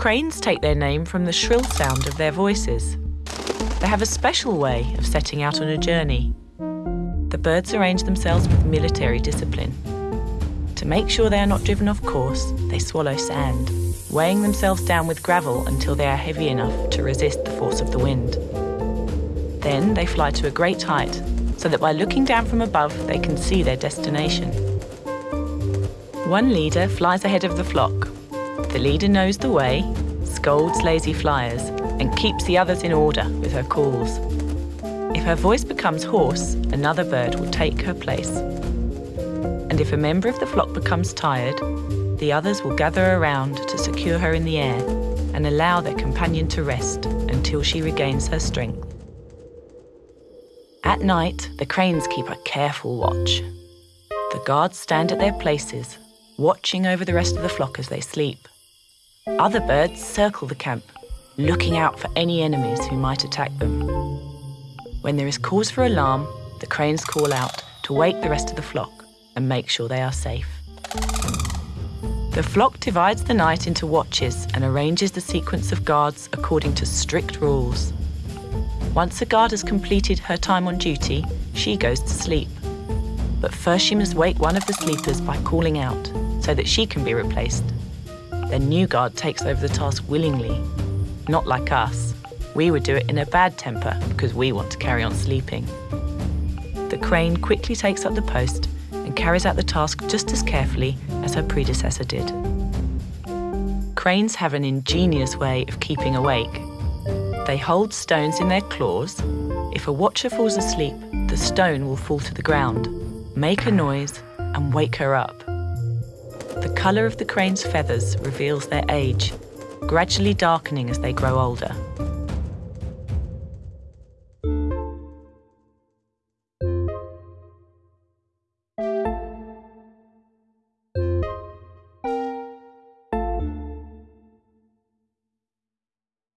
Cranes take their name from the shrill sound of their voices. They have a special way of setting out on a journey. The birds arrange themselves with military discipline. To make sure they are not driven off course, they swallow sand, weighing themselves down with gravel until they are heavy enough to resist the force of the wind. Then they fly to a great height, so that by looking down from above they can see their destination. One leader flies ahead of the flock. The leader knows the way, scolds lazy flyers, and keeps the others in order with her calls. If her voice becomes hoarse, another bird will take her place. And if a member of the flock becomes tired, the others will gather around to secure her in the air and allow their companion to rest until she regains her strength. At night, the cranes keep a careful watch. The guards stand at their places, watching over the rest of the flock as they sleep. Other birds circle the camp, looking out for any enemies who might attack them. When there is cause for alarm, the cranes call out to wake the rest of the flock and make sure they are safe. The flock divides the night into watches and arranges the sequence of guards according to strict rules. Once a guard has completed her time on duty, she goes to sleep. But first she must wake one of the sleepers by calling out so that she can be replaced. The new guard takes over the task willingly, not like us. We would do it in a bad temper because we want to carry on sleeping. The crane quickly takes up the post and carries out the task just as carefully as her predecessor did. Cranes have an ingenious way of keeping awake. They hold stones in their claws. If a watcher falls asleep, the stone will fall to the ground, make a noise, and wake her up. The colour of the crane's feathers reveals their age, gradually darkening as they grow older.